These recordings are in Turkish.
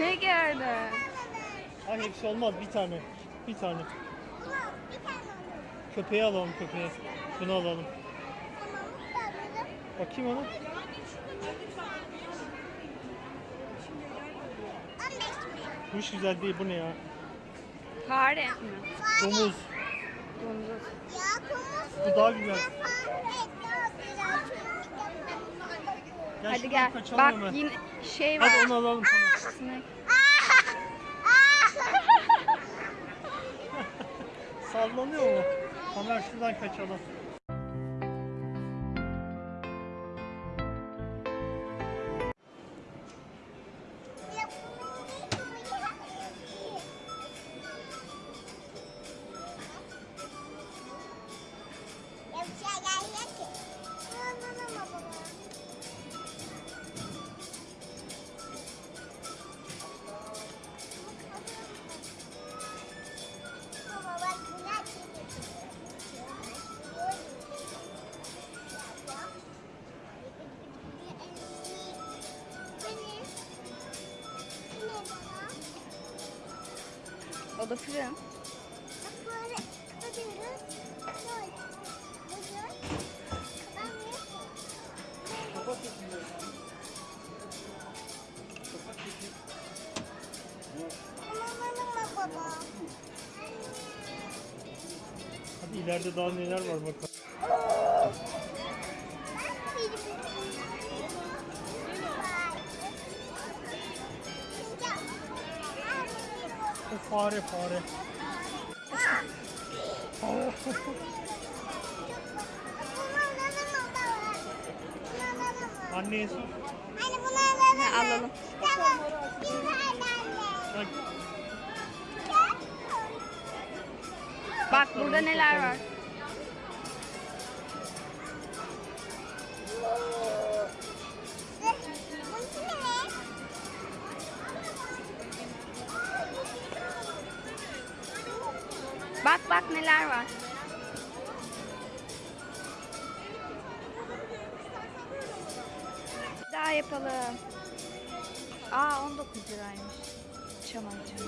Ne gördün? Ay hepsi olmaz bir tane. Bir tane. Köpeği alalım köpeği. Bunu alalım. Bakayım ona. 15 mi? Bu hiç güzel değil bu ne ya? Fare mi? Domuz. Domuz. Ya kumuz. Bu daha güzel. Gel Hadi şuradan gel. kaçalım Bak hemen. yine şey var. Hadi onu alalım tamam. Sinek. Sallanıyor mu? Hemen şuradan kaçalım. O da fırın. Hadi ileride daha neler var bakalım. O fare fare. Anneye sor. Anne bunu alalım. Ha, alalım. Tamam. Anne. Bak burada neler var. Bak bak neler var. Daha yapalım. Aa 19 liraymış. Çam ağacı.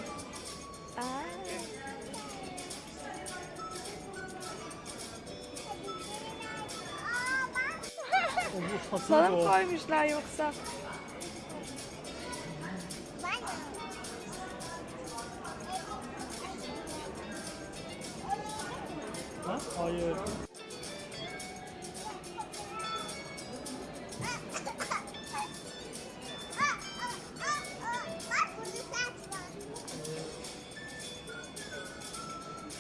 Aa. o. koymuşlar yoksa? Ha? Hayır.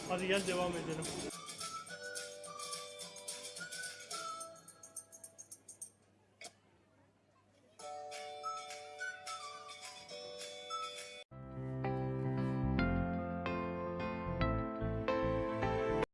Hadi gel devam edelim.